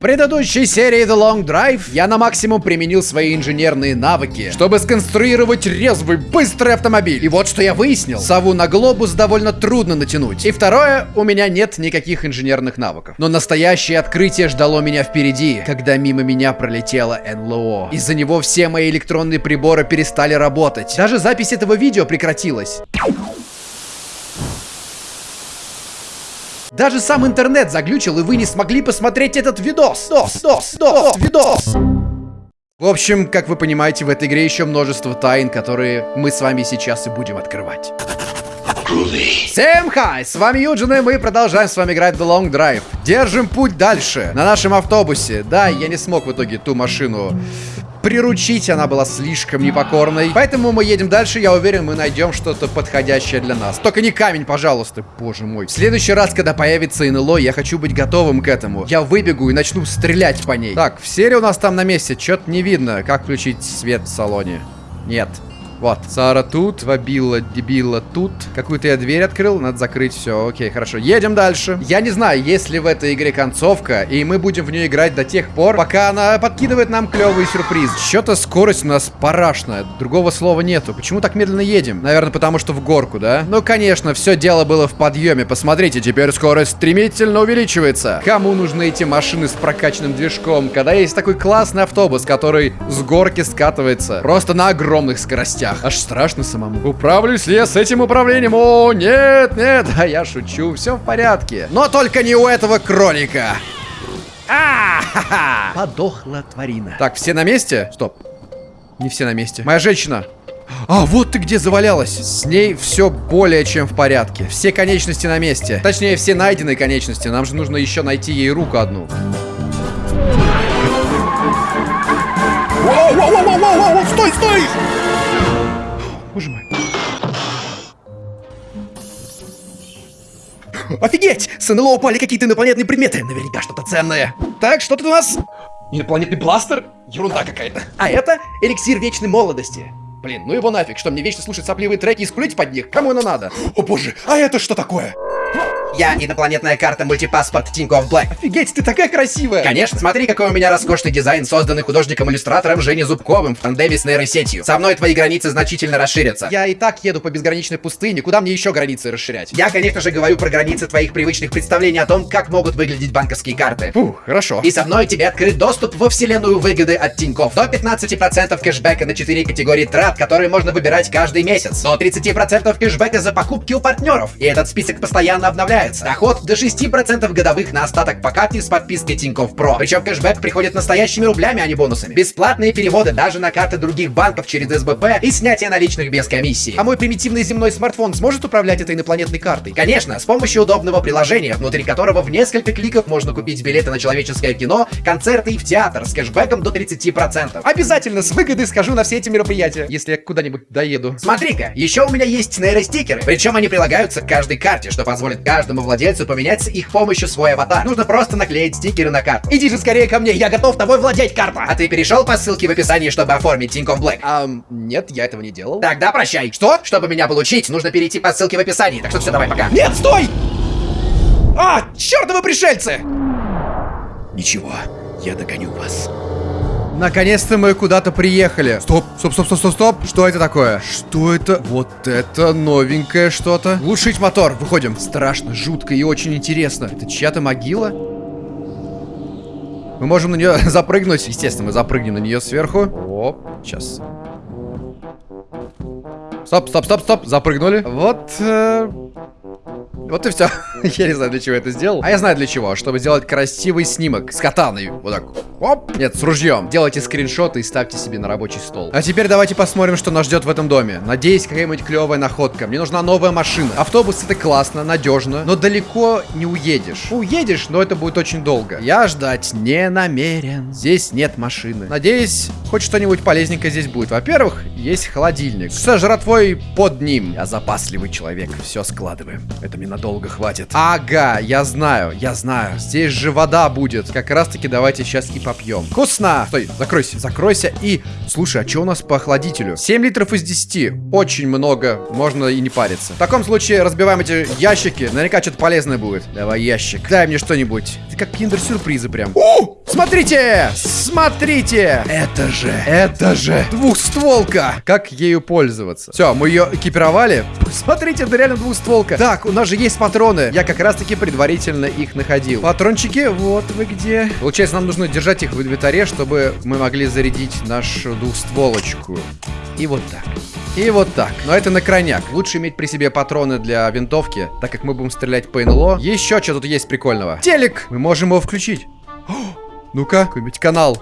В предыдущей серии The Long Drive я на максимум применил свои инженерные навыки, чтобы сконструировать резвый, быстрый автомобиль. И вот что я выяснил. Сову на глобус довольно трудно натянуть. И второе, у меня нет никаких инженерных навыков. Но настоящее открытие ждало меня впереди, когда мимо меня пролетело НЛО. Из-за него все мои электронные приборы перестали работать. Даже запись этого видео прекратилась. Даже сам интернет заглючил, и вы не смогли посмотреть этот видос. Дос, дос, дос, видос. В общем, как вы понимаете, в этой игре еще множество тайн, которые мы с вами сейчас и будем открывать. Всем хай! С вами Юджин, и мы продолжаем с вами играть The Long Drive. Держим путь дальше, на нашем автобусе. Да, я не смог в итоге ту машину приручить, она была слишком непокорной. Поэтому мы едем дальше, я уверен, мы найдем что-то подходящее для нас. Только не камень, пожалуйста, боже мой. В следующий раз, когда появится НЛО, я хочу быть готовым к этому. Я выбегу и начну стрелять по ней. Так, все ли у нас там на месте? Что-то не видно. Как включить свет в салоне? Нет. Вот. Сара тут, Вабилла, Дебилла тут. Какую-то я дверь открыл, надо закрыть. Все, окей, хорошо. Едем дальше. Я не знаю, есть ли в этой игре концовка, и мы будем в нее играть до тех пор, пока она подкидывает нам клевый сюрприз. Что-то скорость у нас парашная, другого слова нету. Почему так медленно едем? Наверное, потому что в горку, да? Ну, конечно, все дело было в подъеме. Посмотрите, теперь скорость стремительно увеличивается. Кому нужны эти машины с прокачанным движком, когда есть такой классный автобус, который с горки скатывается просто на огромных скоростях? Локтях. Аж страшно самому. Управлюсь ли я с этим управлением? О, нет, нет, а я шучу, все в порядке. Но только не у этого кролика. А, -ха -ха. Подохла тварина. Так, все на месте? Стоп. Не все на месте. Моя женщина. А, вот ты где завалялась. С ней все более чем в порядке. Все конечности на месте. Точнее, все найденные конечности. Нам же нужно еще найти ей руку одну. Воу, воу, воу, воу, воу, стой, стой! Мой. Офигеть! С НЛО упали какие-то инопланетные предметы. Наверняка что-то ценное. Так, что тут у нас? Инопланетный бластер? Ерунда какая-то. А это эликсир вечной молодости. Блин, ну его нафиг, что мне вечно слушать сопливые треки и скулить под них? Кому оно надо? О боже, а это что такое? Я инопланетная карта мультипаспорт Тинькофф Блэк. Офигеть, ты такая красивая! Конечно, смотри, какой у меня роскошный дизайн, созданный художником-иллюстратором Женей Зубковым в тандеме с нейросетью. Со мной твои границы значительно расширятся. Я и так еду по безграничной пустыне, куда мне еще границы расширять? Я, конечно же, говорю про границы твоих привычных представлений о том, как могут выглядеть банковские карты. Фух, хорошо. И со мной тебе открыт доступ во вселенную выгоды от Тинькофф. До 15% кэшбэка на 4 категории трат, которые можно выбирать каждый месяц. До 30% кэшбэка за покупки у партнеров. И этот список постоянно обновляется. Доход до 6% годовых на остаток по карте с подпиской Тинькофф Про. Причем кэшбэк приходит настоящими рублями, а не бонусами. Бесплатные переводы даже на карты других банков через СБП и снятие наличных без комиссии. А мой примитивный земной смартфон сможет управлять этой инопланетной картой? Конечно, с помощью удобного приложения, внутри которого в несколько кликов можно купить билеты на человеческое кино, концерты и в театр с кэшбэком до 30%. Обязательно с выгодой схожу на все эти мероприятия, если я куда-нибудь доеду. Смотри-ка, еще у меня есть нейростикеры, причем они прилагаются к каждой карте, что позволит каждому владельцу поменять с их помощью свой аватар. Нужно просто наклеить стикеры на карту. Иди же скорее ко мне, я готов тобой владеть, карта! А ты перешел по ссылке в описании, чтобы оформить Тинькофф Блэк? Ам, нет, я этого не делал. Тогда прощай. Что? Чтобы меня получить, нужно перейти по ссылке в описании. Так что все, давай, пока. Нет, стой! А, чертовы пришельцы! Ничего, я догоню вас. Наконец-то мы куда-то приехали. Стоп, стоп, стоп, стоп, стоп, стоп. Что это такое? Что это? Вот это новенькое что-то. Глушить мотор. Выходим. Страшно, жутко и очень интересно. Это чья-то могила? Мы можем на нее запрыгнуть. Естественно, мы запрыгнем на нее сверху. Оп, сейчас. Стоп, стоп, стоп, стоп. Запрыгнули. Вот. Э вот и все. я не знаю, для чего это сделал. А я знаю для чего. Чтобы сделать красивый снимок с катаной. Вот так. Оп. Нет, с ружьем. Делайте скриншоты и ставьте себе на рабочий стол. А теперь давайте посмотрим, что нас ждет в этом доме. Надеюсь, какая-нибудь клевая находка. Мне нужна новая машина. Автобус это классно, надежно, но далеко не уедешь. Уедешь, но это будет очень долго. Я ждать не намерен. Здесь нет машины. Надеюсь, хоть что-нибудь полезненькое здесь будет. Во-первых, есть холодильник. Со жратвой под ним. Я запасливый человек. Все складываем. Это мне надолго хватит. Ага, я знаю, я знаю. Здесь же вода будет. Как раз таки давайте сейчас и попьем. Вкусно! Стой, закройся, закройся и... Слушай, а что у нас по охладителю? 7 литров из 10. Очень много. Можно и не париться. В таком случае разбиваем эти ящики. Наверняка что-то полезное будет. Давай ящик. Дай мне что-нибудь. Это как киндер-сюрпризы прям. О! Смотрите! Смотрите! Это же, это же двухстволка! Как ею пользоваться? Все, мы ее экипировали. Смотрите, это реально двухстволка. Так, у нас же есть патроны. Я как раз-таки предварительно их находил. Патрончики, вот вы где. Получается, нам нужно держать их в инвентаре, чтобы мы могли зарядить нашу двухстволочку. И вот так. И вот так. Но это на крайняк. Лучше иметь при себе патроны для винтовки, так как мы будем стрелять по НЛО. Еще что тут есть прикольного. Телек! Мы можем его включить. Ну-ка, какой-нибудь канал.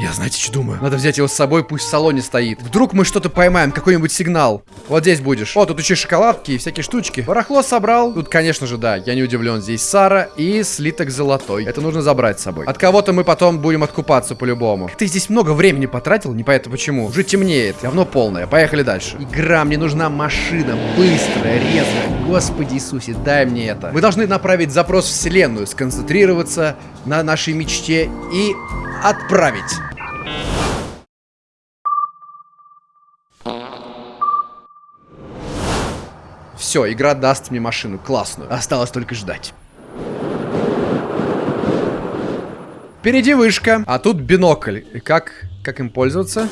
Я, знаете, что думаю? Надо взять его с собой, пусть в салоне стоит. Вдруг мы что-то поймаем, какой-нибудь сигнал. Вот здесь будешь. О, тут еще шоколадки и всякие штучки. Барахло собрал. Тут, конечно же, да, я не удивлен. Здесь Сара и слиток золотой. Это нужно забрать с собой. От кого-то мы потом будем откупаться по-любому. Ты здесь много времени потратил, непонятно почему. Уже темнеет, говно полное. Поехали дальше. Игра, мне нужна машина. Быстрая, резвая. Господи Иисусе, дай мне это. Мы должны направить запрос в вселенную, сконцентрироваться на нашей мечте и отправить. Все, игра даст мне машину классную. Осталось только ждать. Впереди вышка, а тут бинокль. И как, как им пользоваться?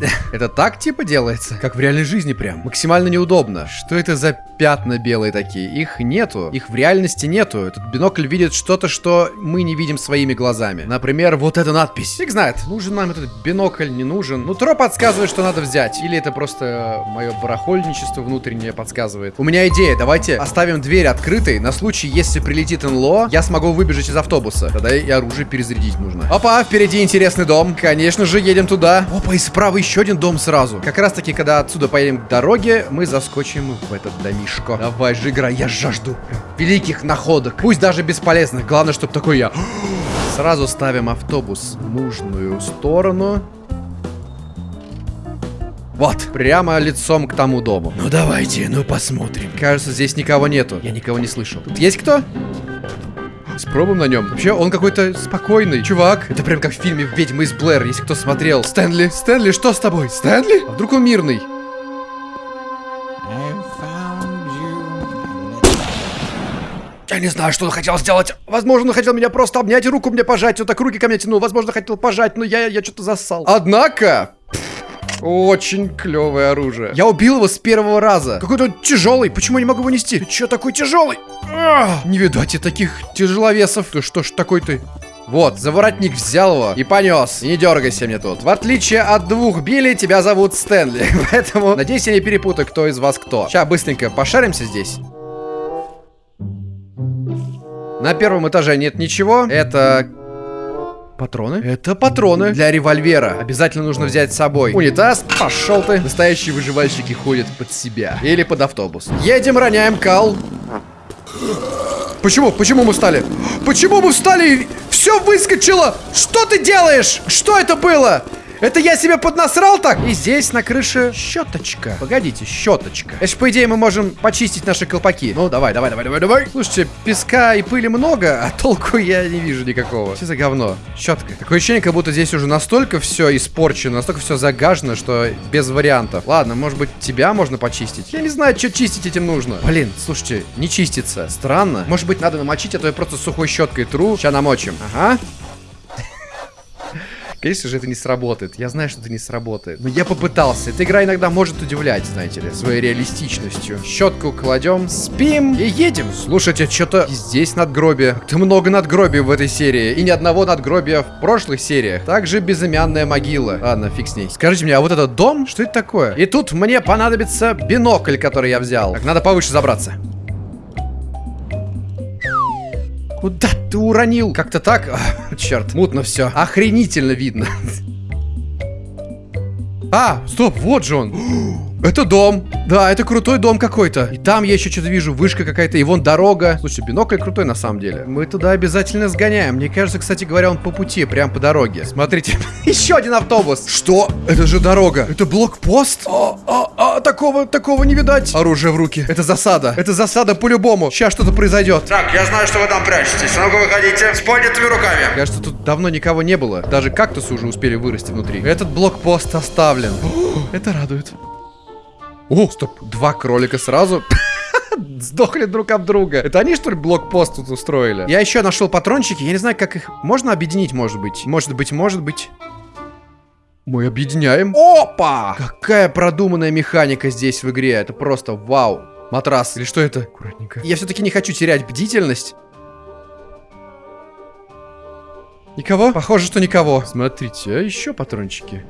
Это так типа делается? Как в реальной жизни прям. Максимально неудобно. Что это за пятна белые такие? Их нету. Их в реальности нету. Этот бинокль видит что-то, что мы не видим своими глазами. Например, вот эта надпись. Фиг знает, нужен нам этот бинокль, не нужен. Ну, Тро подсказывает, что надо взять. Или это просто мое барахольничество внутреннее подсказывает. У меня идея. Давайте оставим дверь открытой на случай, если прилетит НЛО, я смогу выбежать из автобуса. Тогда и оружие перезарядить нужно. Опа, впереди интересный дом. Конечно же, едем туда. Опа, и справа еще один дом сразу. Как раз таки, когда отсюда поедем к дороге, мы заскочим в этот домишко. Давай же, игра, я жажду великих находок. Пусть даже бесполезных. Главное, чтобы такой я. Сразу ставим автобус в нужную сторону. Вот, прямо лицом к тому дому. Ну давайте, ну посмотрим. Кажется, здесь никого нету. Я никого не слышу. Тут есть кто? Спробуем на нем. Вообще, он какой-то спокойный. Чувак, это прям как в фильме «Ведьма из Блэр», если кто смотрел. Стэнли, Стэнли, что с тобой? Стэнли? А вдруг он мирный? Я не знаю, что он хотел сделать. Возможно, он хотел меня просто обнять, руку мне пожать. Он так руки ко мне тянул. Возможно, хотел пожать, но я, я что-то зассал. Однако... Очень клевое оружие. Я убил его с первого раза. Какой-то он тяжелый. Почему я не могу его нести? Ты че такой тяжелый? Ах, не видать и таких тяжеловесов. Ты что ж такой ты? Вот, заворотник взял его и понес. И не дергайся мне тут. В отличие от двух Билли, тебя зовут Стэнли. Поэтому, надеюсь, я не перепутаю, кто из вас кто. Сейчас быстренько пошаримся здесь. На первом этаже нет ничего. Это Патроны? Это патроны для револьвера. Обязательно нужно взять с собой. Унитаз, пошел ты. Настоящие выживальщики ходят под себя. Или под автобус. Едем, роняем кал. Почему? Почему мы встали? Почему мы встали? Все выскочило! Что ты делаешь? Что это было? Это я себе поднасрал так? И здесь на крыше щеточка. Погодите, щеточка. Это ж, по идее, мы можем почистить наши колпаки. Ну, давай, давай, давай, давай, давай. Слушайте, песка и пыли много, а толку я не вижу никакого. Что за говно? Щетка. Такое ощущение, как будто здесь уже настолько все испорчено, настолько все загажено, что без вариантов. Ладно, может быть, тебя можно почистить? Я не знаю, что чистить этим нужно. Блин, слушайте, не чистится. Странно. Может быть, надо намочить, а то я просто сухой щеткой тру. Сейчас намочим. Ага. Конечно же, это не сработает. Я знаю, что это не сработает. Но я попытался. Эта игра иногда может удивлять, знаете ли, своей реалистичностью. Щетку кладем, спим и едем. Слушайте, что-то здесь надгробие. Как-то много надгробий в этой серии. И ни одного надгробия в прошлых сериях. Также безымянная могила. Ладно, фиг с ней. Скажите мне, а вот этот дом, что это такое? И тут мне понадобится бинокль, который я взял. Так, надо повыше забраться. Куда ты уронил? Как-то так? Ах, черт, мутно все. Охренительно видно. А, стоп, вот же он. Это дом. Да, это крутой дом какой-то. И там я еще что-то вижу, вышка какая-то, и вон дорога. Слушай, бинокль крутой на самом деле. Мы туда обязательно сгоняем. Мне кажется, кстати говоря, он по пути, прям по дороге. Смотрите, еще один автобус. Что? Это же дорога. Это блокпост? А, а, а, такого, такого не видать. Оружие в руки. Это засада. Это засада по-любому. Сейчас что-то произойдет. Так, я знаю, что вы там прячетесь. Ну-ка выходите с поднятыми руками. Кажется, тут давно никого не было. Даже кактусы уже успели вырасти внутри. Этот блокпост оставлен. Это радует. О, стоп, два кролика сразу. Сдохли друг об друга. Это они, что ли, блокпост тут устроили? Я еще нашел патрончики. Я не знаю, как их можно объединить, может быть. Может быть, может быть. Мы объединяем. Опа! Какая продуманная механика здесь в игре. Это просто вау. Матрас. Или что это? Аккуратненько. Я все-таки не хочу терять бдительность. Никого? Похоже, что никого. Смотрите, а еще патрончики.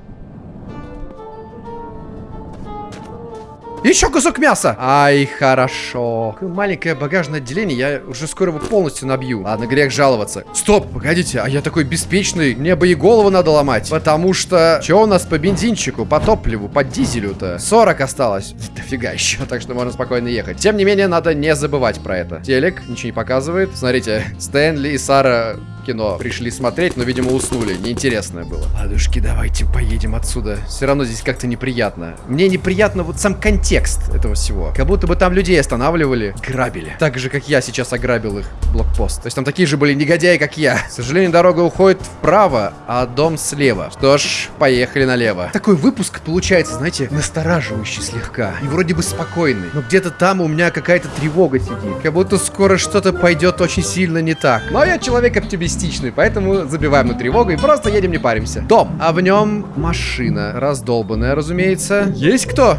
Еще кусок мяса! Ай, хорошо. Маленькое багажное отделение, я уже скоро его полностью набью. Ладно, грех жаловаться. Стоп, погодите, а я такой беспечный, мне бы и голову надо ломать. Потому что... Что у нас по бензинчику, по топливу, по дизелю-то? 40 осталось. Дофига еще, так что можно спокойно ехать. Тем не менее, надо не забывать про это. Телек ничего не показывает. Смотрите, Стэнли и Сара кино пришли смотреть, но, видимо, уснули. Неинтересное было. Ладушки, давайте поедем отсюда. Все равно здесь как-то неприятно. Мне неприятно вот сам контекст этого всего. Как будто бы там людей останавливали, грабили. Так же, как я сейчас ограбил их блокпост. То есть там такие же были негодяи, как я. К сожалению, дорога уходит вправо, а дом слева. Что ж, поехали налево. Такой выпуск получается, знаете, настораживающий слегка. И вроде бы спокойный. Но где-то там у меня какая-то тревога сидит. Как будто скоро что-то пойдет очень сильно не так. Но я человек оптимистичный, поэтому забиваем на тревогу и просто едем, не паримся. Дом. А в нем машина. Раздолбанная, разумеется. Есть кто?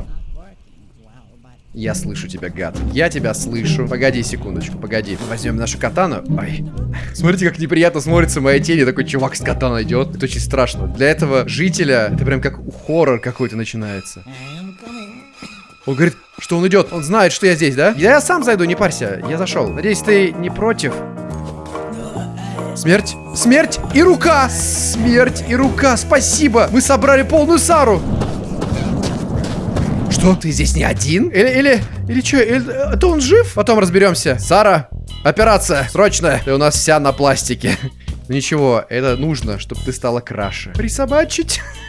Я слышу тебя, гад. Я тебя слышу. Погоди секундочку, погоди. Возьмем нашу катану. Ой. Смотрите, как неприятно смотрится моя тень. и Такой чувак с катаной идет. Это очень страшно. Для этого жителя это прям как хоррор какой-то начинается. Он говорит, что он идет. Он знает, что я здесь, да? Я сам зайду, не парься. Я зашел. Надеюсь, ты не против? Смерть. Смерть и рука. Смерть и рука. Спасибо. Мы собрали полную Сару. Что? Ты здесь не один? Или, или, или что? Это он жив? Потом разберемся. Сара, операция, срочная. Ты у нас вся на пластике. Ничего, это нужно, чтобы ты стала краше. Присобачить.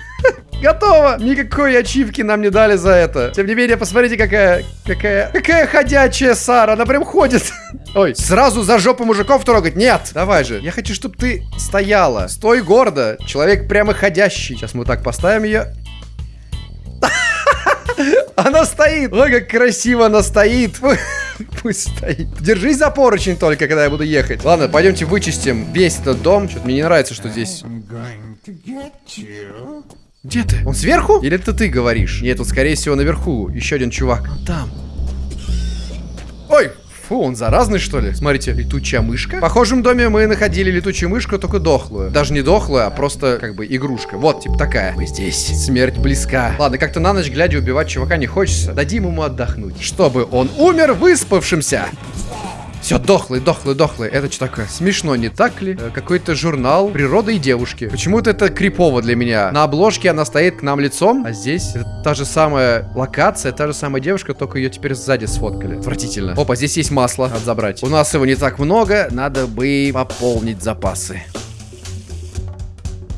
Готово! Никакой ачивки нам не дали за это. Тем не менее, посмотрите, какая... Какая... Какая ходячая Сара. Она прям ходит. Ой, сразу за жопу мужиков трогать? Нет! Давай же. Я хочу, чтобы ты стояла. Стой гордо. Человек прямо ходящий. Сейчас мы так поставим ее. Она стоит. Ой, как красиво она стоит. Пусть стоит. Держись за поручень только, когда я буду ехать. Ладно, пойдемте вычистим весь этот дом. Что-то мне не нравится, что здесь... Где ты? Он сверху? Или это ты говоришь? Нет, он скорее всего наверху. Еще один чувак. Там. Ой, Фу, он заразный, что ли? Смотрите, летучая мышка. В похожем доме мы находили летучую мышку, только дохлую. Даже не дохлую, а просто, как бы, игрушка. Вот, типа такая. Мы здесь. Смерть близка. Ладно, как-то на ночь глядя убивать чувака не хочется. Дадим ему отдохнуть. Чтобы он умер выспавшимся. Все, дохлый, дохлый, дохлый. Это что такое? Смешно, не так ли? Э, Какой-то журнал природа и девушки. Почему-то это крипово для меня. На обложке она стоит к нам лицом, а здесь та же самая локация, та же самая девушка, только ее теперь сзади сфоткали. Отвратительно. Опа, здесь есть масло. Надо забрать. У нас его не так много, надо бы пополнить запасы.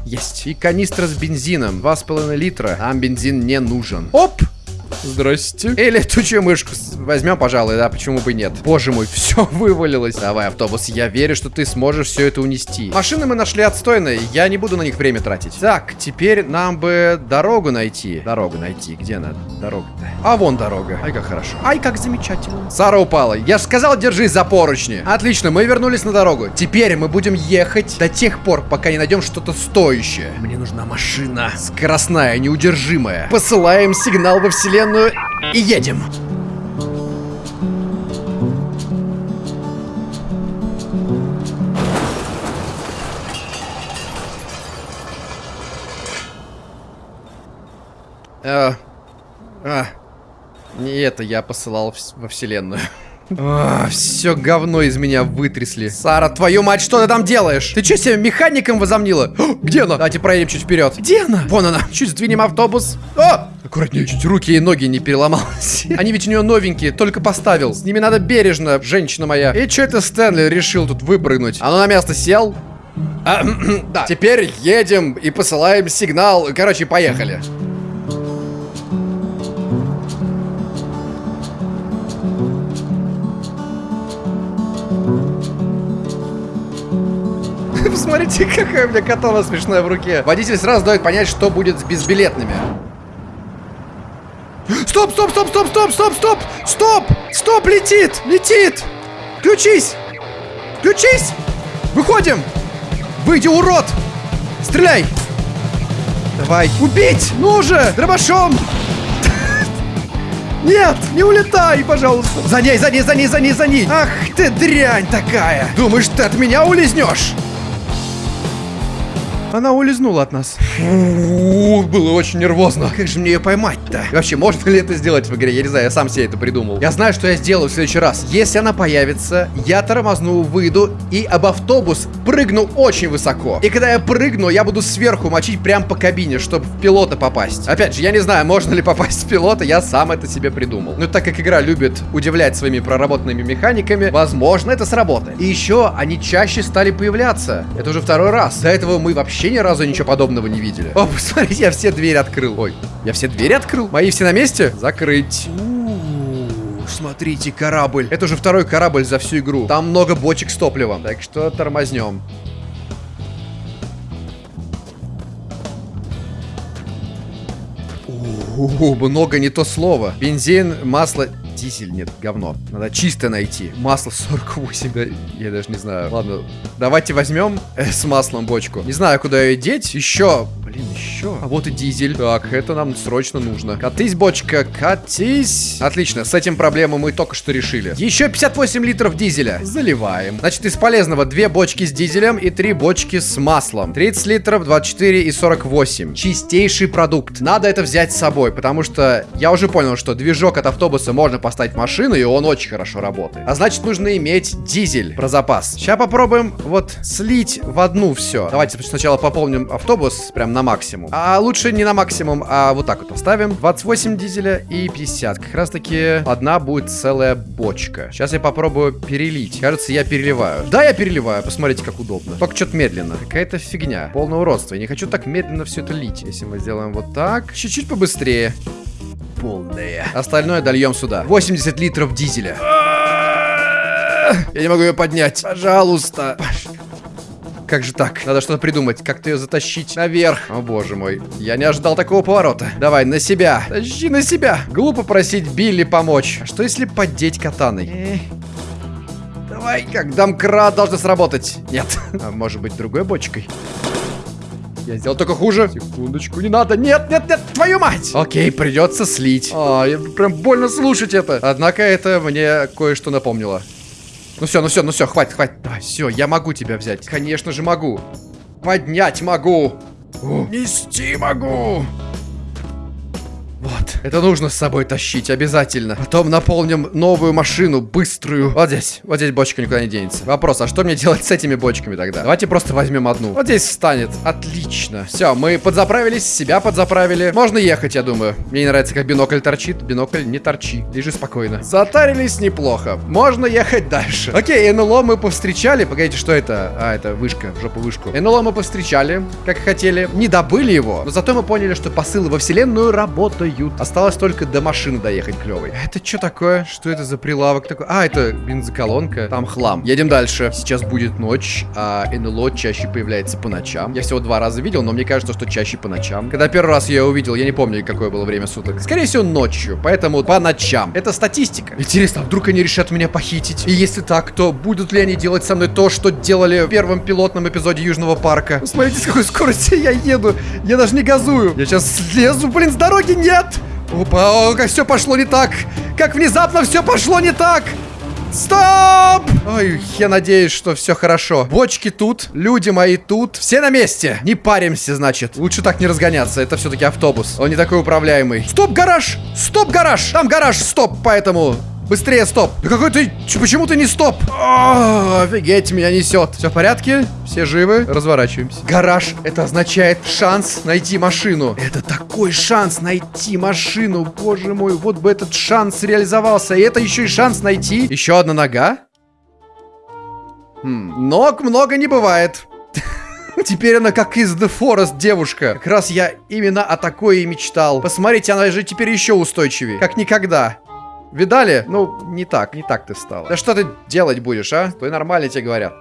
Есть. И канистра с бензином. 2,5 литра. Нам бензин не нужен. Оп! Здрасте. И летучую мышку возьмем, пожалуй, да, почему бы нет. Боже мой, все вывалилось. Давай, автобус, я верю, что ты сможешь все это унести. Машины мы нашли отстойные, я не буду на них время тратить. Так, теперь нам бы дорогу найти. Дорогу найти, где она? Дорога-то. А вон дорога. Ай, как хорошо. Ай, как замечательно. Сара упала. Я же сказал, держись за поручни. Отлично, мы вернулись на дорогу. Теперь мы будем ехать до тех пор, пока не найдем что-то стоящее. Мне нужна машина. Скоростная, неудержимая. Посылаем сигнал во вселенную и едем. А, а, не это я посылал во вселенную. Все говно из меня вытрясли. Сара, твою мать, что ты там делаешь? Ты что себе механиком возомнила? О, где она? Давайте проедем чуть вперед. Где она? Вон она. Чуть сдвинем автобус. О! Аккуратнее, чуть руки и ноги не переломалась. Они ведь у нее новенькие, только поставил. С ними надо бережно, женщина моя. И что это Стэнли решил тут выпрыгнуть? Оно на место сел? А, да. Теперь едем и посылаем сигнал. Короче, поехали. Посмотрите, какая у меня катана смешная в руке. Водитель сразу дает понять, что будет с безбилетными. Стоп, стоп, стоп, стоп, стоп, стоп, стоп, стоп, стоп, летит, летит. Включись, включись. Выходим. Выйди, урод. Стреляй. Давай. Убить. Ну же, дробашом. Нет, не улетай, пожалуйста. За ней, за ней, за ней, за ней, за ней. Ах ты дрянь такая. Думаешь, ты от меня улизнешь? Она улизнула от нас. Фу, было очень нервозно. Как же мне ее поймать-то? Вообще, можно ли это сделать в игре? Я не знаю, я сам себе это придумал. Я знаю, что я сделаю в следующий раз. Если она появится, я тормозну, выйду и об автобус прыгну очень высоко. И когда я прыгну, я буду сверху мочить прям по кабине, чтобы в пилота попасть. Опять же, я не знаю, можно ли попасть в пилота, я сам это себе придумал. Но так как игра любит удивлять своими проработанными механиками, возможно, это сработает. И еще они чаще стали появляться. Это уже второй раз. До этого мы вообще вообще ни разу ничего подобного не видели. О, посмотрите, я все двери открыл. Ой, я все двери открыл? Мои все на месте? Закрыть. Смотрите, корабль. Это уже второй корабль за всю игру. Там много бочек с топливом. Так что тормознем. О, много не то слово. Бензин, масло дизель, нет, говно. Надо чисто найти. Масло 48, да, я даже не знаю. Ладно, давайте возьмем э, с маслом бочку. Не знаю, куда ее деть. Еще, еще. А вот и дизель. Так, это нам срочно нужно. Катись, бочка, катись. Отлично, с этим проблему мы только что решили. Еще 58 литров дизеля. Заливаем. Значит, из полезного две бочки с дизелем и три бочки с маслом. 30 литров, 24 и 48. Чистейший продукт. Надо это взять с собой, потому что я уже понял, что движок от автобуса можно поставить машину, и он очень хорошо работает. А значит, нужно иметь дизель про запас. Сейчас попробуем вот слить в одну все. Давайте сначала пополним автобус прям на максимум. А лучше не на максимум, а вот так вот оставим. 28 дизеля и 50. Как раз таки одна будет целая бочка. Сейчас я попробую перелить. Кажется, я переливаю. Да, я переливаю. Посмотрите, как удобно. Только что-то медленно. Какая-то фигня. Полное уродство. Я не хочу так медленно все это лить. Если мы сделаем вот так. Чуть-чуть побыстрее полная. Остальное дольем сюда. 80 литров дизеля. Я не могу ее поднять. Пожалуйста. Как же так? Надо что-то придумать. Как-то ее затащить наверх. О, боже мой. Я не ожидал такого поворота. Давай, на себя. Тащи на себя. Глупо просить Билли помочь. А что если поддеть катаной? Давай, как домкрат должен сработать. Нет. А может быть, другой бочкой? Я сделал только хуже. Секундочку, не надо. Нет, нет, нет, твою мать! Окей, придется слить. А, я прям больно слушать это. Однако это мне кое-что напомнило. Ну все, ну все, ну все, хватит, хватит. Давай, все, я могу тебя взять. Конечно же могу. Поднять могу. О, нести могу. Вот. Это нужно с собой тащить, обязательно. Потом наполним новую машину, быструю. Вот здесь. Вот здесь бочка никуда не денется. Вопрос, а что мне делать с этими бочками тогда? Давайте просто возьмем одну. Вот здесь встанет. Отлично. Все, мы подзаправились, себя подзаправили. Можно ехать, я думаю. Мне не нравится, как бинокль торчит. Бинокль не торчи. Лежи спокойно. Затарились неплохо. Можно ехать дальше. Окей, НЛО мы повстречали. Погодите, что это? А, это вышка, жопу вышку. НЛО мы повстречали, как хотели. Не добыли его, но зато мы поняли, что посылы во вселенную работают. Осталось только до машины доехать клевой. Это что такое? Что это за прилавок такой? А, это бензоколонка. Там хлам. Едем дальше. Сейчас будет ночь, а НЛО чаще появляется по ночам. Я всего два раза видел, но мне кажется, что чаще по ночам. Когда первый раз я увидел, я не помню, какое было время суток. Скорее всего, ночью. Поэтому по ночам. Это статистика. Интересно, а вдруг они решат меня похитить? И если так, то будут ли они делать со мной то, что делали в первом пилотном эпизоде Южного парка? Смотрите, с какой скоростью я еду. Я даже не газую. Я сейчас слезу, блин, с дороги. Нет! Опа, о, как все пошло не так. Как внезапно все пошло не так. Стоп! Ой, я надеюсь, что все хорошо. Бочки тут, люди мои тут. Все на месте. Не паримся, значит. Лучше так не разгоняться. Это все-таки автобус. Он не такой управляемый. Стоп, гараж! Стоп, гараж! Там гараж, стоп, поэтому Быстрее, стоп! Да какой ты... Почему ты не стоп? О, офигеть, меня несет. Все в порядке? Все живы? Разворачиваемся. Гараж. Это означает шанс найти машину. Это такой шанс найти машину. Боже мой, вот бы этот шанс реализовался. И это еще и шанс найти. Еще одна нога. Хм, Ног много не бывает. Теперь она как из The Forest девушка. Как раз я именно о такой и мечтал. Посмотрите, она же теперь еще устойчивее. Как никогда. Видали? Ну, не так, не так ты стала. Да что ты делать будешь, а? Стой нормально, тебе говорят.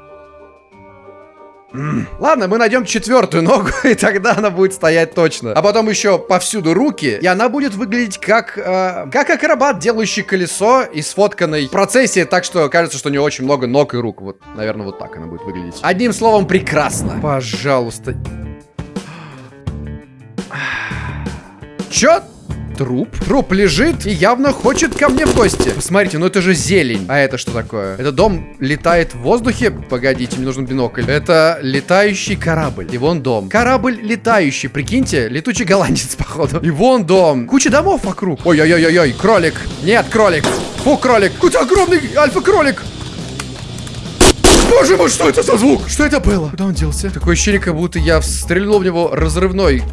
Ладно, мы найдем четвертую ногу, и тогда она будет стоять точно. А потом еще повсюду руки, и она будет выглядеть как, э, как акробат, делающий колесо и сфотканной в процессе, так что кажется, что у нее очень много ног и рук. Вот, наверное, вот так она будет выглядеть. Одним словом, прекрасно. Пожалуйста. Чё? Труп? Труп лежит и явно хочет ко мне в гости. Посмотрите, ну это же зелень. А это что такое? Это дом летает в воздухе? Погодите, мне нужен бинокль. Это летающий корабль. И вон дом. Корабль летающий, прикиньте. Летучий голландец, походу. И вон дом. Куча домов вокруг. Ой-ой-ой-ой, кролик. Нет, кролик. Фу, кролик. Какой-то огромный альфа-кролик. Боже мой, что это за звук? Что это было? Куда он делся? Такое ощущение, как будто я стрельнул в него разрывной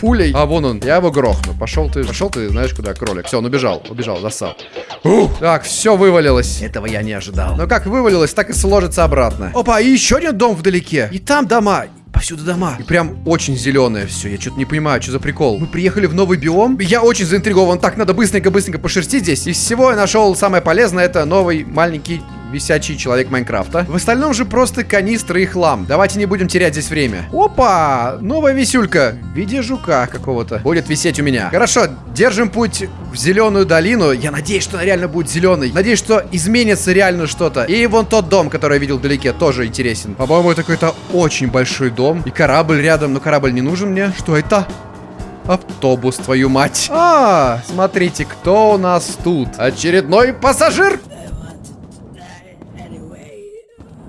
пулей. А вон он. Я его грохну. Пошел ты, пошел ты, знаешь куда, кролик. Все, он убежал, убежал, засал. Ух. Так, все вывалилось. Этого я не ожидал. Но как вывалилось, так и сложится обратно. Опа, и еще один дом вдалеке. И там дома. Повсюду дома. И прям очень зеленое все. Я что-то не понимаю, что за прикол. Мы приехали в новый биом. Я очень заинтригован. Так, надо быстренько-быстренько пошерстить здесь. Из всего я нашел самое полезное. Это новый маленький висячий человек Майнкрафта. В остальном же просто канистры и хлам. Давайте не будем терять здесь время. Опа! Новая висюлька. В виде жука какого-то. Будет висеть у меня. Хорошо, держим путь в зеленую долину. Я надеюсь, что она реально будет зеленой. Надеюсь, что изменится реально что-то. И вон тот дом, который я видел вдалеке, тоже интересен. По-моему, это какой-то очень большой дом. И корабль рядом, но корабль не нужен мне. Что это? Автобус, твою мать. А, смотрите, кто у нас тут? Очередной пассажир?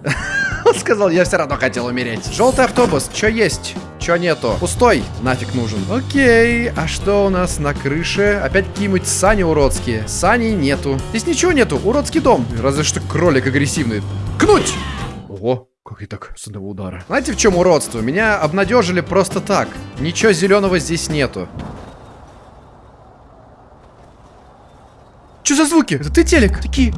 Он сказал, я все равно хотел умереть. Желтый автобус, что есть? Чё нету? Пустой, нафиг нужен. Окей, а что у нас на крыше? Опять какие-нибудь сани уродские. Сани нету. Здесь ничего нету, уродский дом. Разве что кролик агрессивный. Кнуть! Ого, как и так с одного удара. Знаете, в чем уродство? Меня обнадежили просто так. Ничего зеленого здесь нету. Что за звуки? Это ты телек? Такие...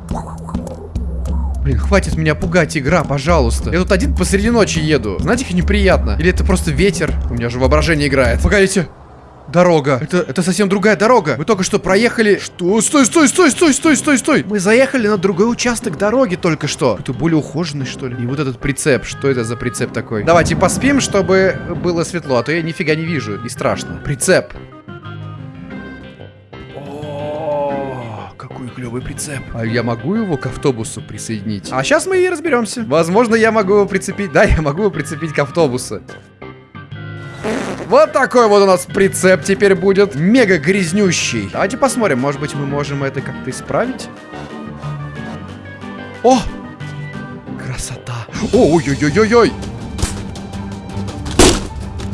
Блин, хватит меня пугать, игра, пожалуйста. Я тут один посреди ночи еду. Знаете, как неприятно. Или это просто ветер? У меня же воображение играет. Погодите. Дорога. Это, это совсем другая дорога. Мы только что проехали... Что? Стой, стой, стой, стой, стой, стой, стой. Мы заехали на другой участок дороги только что. Это более ухоженный, что ли? И вот этот прицеп. Что это за прицеп такой? Давайте поспим, чтобы было светло, а то я нифига не вижу. И страшно. Прицеп. Клевый прицеп. А я могу его к автобусу присоединить? А сейчас мы и разберемся. Возможно, я могу его прицепить. Да, я могу его прицепить к автобусу. Вот такой вот у нас прицеп теперь будет. Мега грязнющий. Давайте посмотрим, может быть, мы можем это как-то исправить. О! Красота. Ой-ой-ой-ой-ой.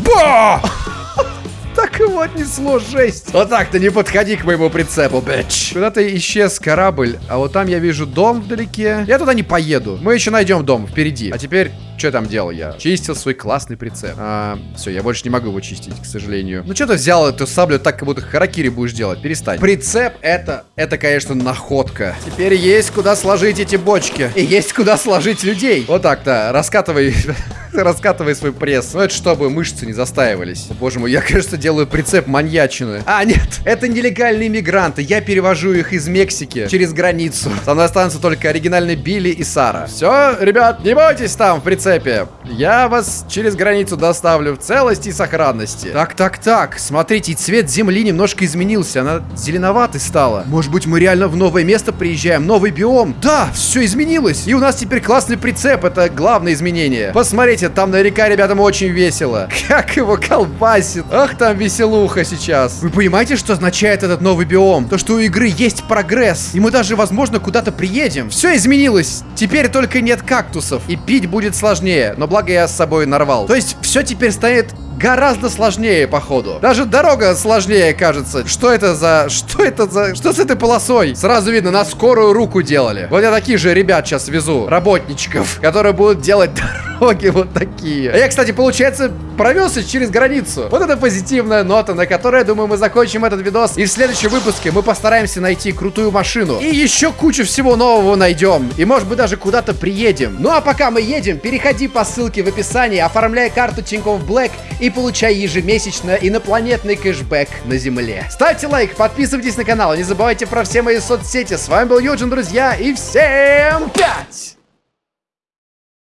Ба! Его отнесло, жесть. Вот так-то не подходи к моему прицепу, бэч. Куда-то исчез корабль, а вот там я вижу дом вдалеке. Я туда не поеду. Мы еще найдем дом впереди. А теперь, что там делал я? Чистил свой классный прицеп. А, все, я больше не могу его чистить, к сожалению. Ну что ты взял эту саблю так, как будто харакири будешь делать? Перестань. Прицеп это, это, конечно, находка. Теперь есть куда сложить эти бочки. И есть куда сложить людей. Вот так-то, раскатывай раскатывай свой пресс. Ну, это чтобы мышцы не застаивались. О, боже мой, я, кажется, делаю прицеп маньячины. А, нет, это нелегальные мигранты. Я перевожу их из Мексики через границу. Со мной останутся только оригинальные Билли и Сара. Все, ребят, не бойтесь там в прицепе. Я вас через границу доставлю в целости и сохранности. Так, так, так. Смотрите, цвет земли немножко изменился. Она зеленоватой стала. Может быть, мы реально в новое место приезжаем? Новый биом? Да, все изменилось. И у нас теперь классный прицеп. Это главное изменение. Посмотрите, там на река, ребятам, очень весело. Как его колбасит. Ах, там веселуха сейчас. Вы понимаете, что означает этот новый биом? То, что у игры есть прогресс. И мы даже, возможно, куда-то приедем. Все изменилось. Теперь только нет кактусов. И пить будет сложнее. Но благо я с собой нарвал. То есть все теперь станет гораздо сложнее, походу. Даже дорога сложнее, кажется. Что это за... Что это за... Что с этой полосой? Сразу видно, на скорую руку делали. Вот я таких же ребят сейчас везу, работничков, которые будут делать дороги вот такие. А я, кстати, получается, провелся через границу. Вот это позитивная нота, на которой, я думаю, мы закончим этот видос. И в следующем выпуске мы постараемся найти крутую машину. И еще кучу всего нового найдем. И, может быть, даже куда-то приедем. Ну, а пока мы едем, переходи по ссылке в описании, оформляй карту Тинькофф Black и получай ежемесячно инопланетный кэшбэк на Земле. Ставьте лайк, подписывайтесь на канал, не забывайте про все мои соцсети. С вами был Юджин, друзья, и всем пять!